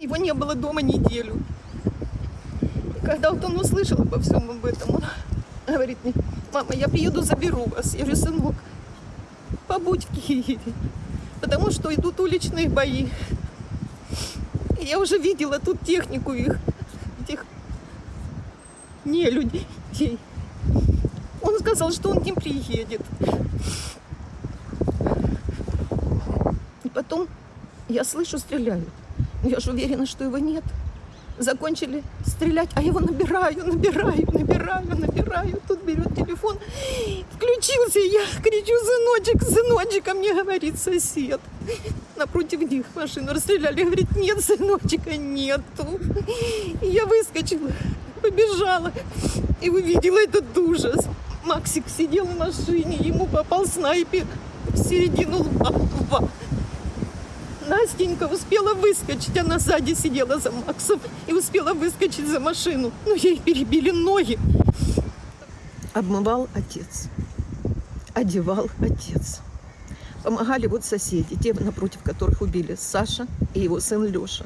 Его не было дома неделю. И когда вот он услышал обо всем об этом, он говорит мне, мама, я приеду, заберу вас. Я говорю, сынок, побудь в Киеве, потому что идут уличные бои. И я уже видела тут технику их, этих не людей. Он сказал, что он не приедет. И потом я слышу, стреляют. Я же уверена, что его нет. Закончили стрелять, а его набираю, набираю, набираю, набираю. Тут берет телефон, включился, я кричу, сыночек, сыночек, а мне говорит сосед. Напротив них машину расстреляли, говорит, нет, сыночка, нету. И я выскочила, побежала и увидела этот ужас. Максик сидел в машине, ему попал снайпер в середину лба. лба. Настенька успела выскочить, она сзади сидела за Максом и успела выскочить за машину. Ну, ей перебили ноги. Обмывал отец, одевал отец. Помогали вот соседи, те, напротив которых убили Саша и его сын Леша.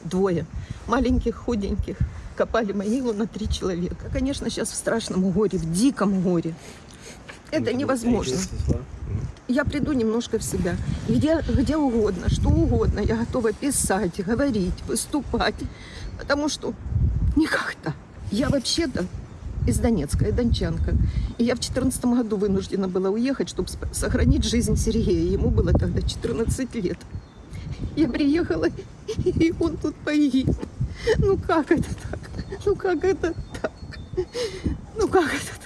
Двое, маленьких, худеньких, копали могилу на три человека. Конечно, сейчас в страшном горе, в диком горе. Это невозможно. Я приду немножко в себя. Где, где угодно, что угодно. Я готова писать, говорить, выступать. Потому что никогда. Я вообще-то из Донецка, я дончанка. И я в 2014 году вынуждена была уехать, чтобы сохранить жизнь Сергея. Ему было тогда 14 лет. Я приехала, и он тут погиб. Ну как это так? Ну как это так? Ну как это